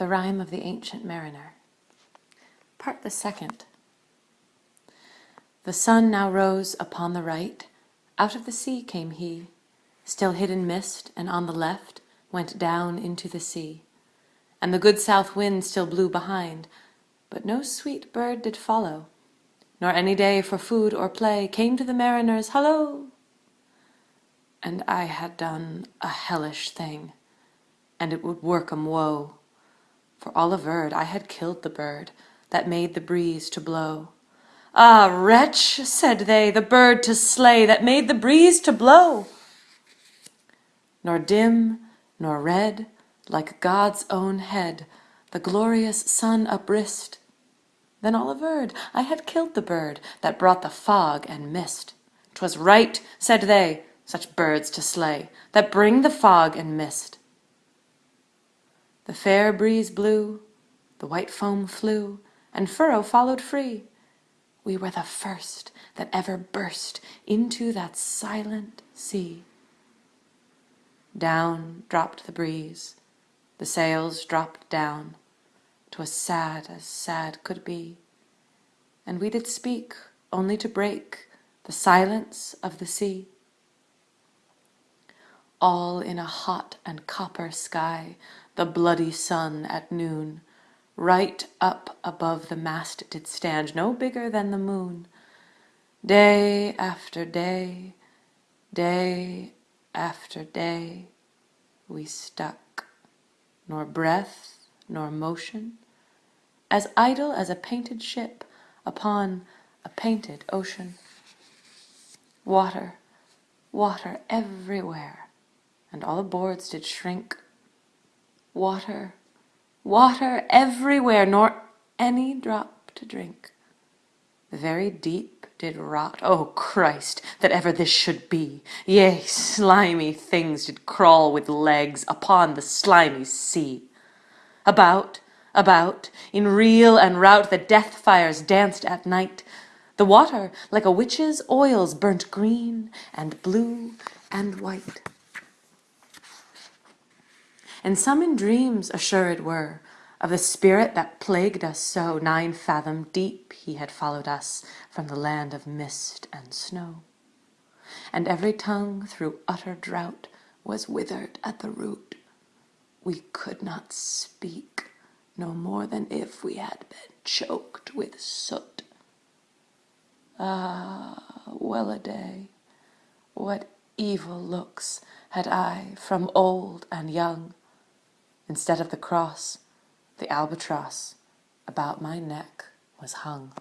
The Rime of the Ancient Mariner. Part the Second. The sun now rose upon the right, out of the sea came he, still hid in mist, and on the left went down into the sea. And the good south wind still blew behind, but no sweet bird did follow, nor any day for food or play came to the mariners, Hallo! And I had done a hellish thing, and it would work 'em woe, for all averred I had killed the bird that made the breeze to blow. Ah, wretch, said they, the bird to slay that made the breeze to blow! Nor dim, nor red, like God's own head, the glorious sun uprist. Then all averred I had killed the bird that brought the fog and mist. 'Twas right, said they, such birds to slay, that bring the fog and mist. The fair breeze blew, the white foam flew, and furrow followed free. We were the first that ever burst into that silent sea. Down dropped the breeze, the sails dropped down. 'Twas sad as sad could be, and we did speak only to break the silence of the sea. All in a hot and copper sky the bloody sun at noon. Right up above the mast did stand, no bigger than the moon. Day after day, day after day, we stuck, nor breath nor motion, as idle as a painted ship upon a painted ocean. Water, water everywhere, and all the boards did shrink Water, water everywhere, nor any drop to drink. The very deep did rot. O Christ, that ever this should be! Yea, slimy things did crawl with legs upon the slimy sea. About, about, in reel and rout, the death fires danced at night. The water, like a witch's oils, burnt green and blue and white and some in dreams assured were of the spirit that plagued us so. Nine fathom deep he had followed us from the land of mist and snow. And every tongue through utter drought was withered at the root. We could not speak, no more than if we had been choked with soot. Ah, well a day, what evil looks had I from old and young, Instead of the cross, the albatross about my neck was hung.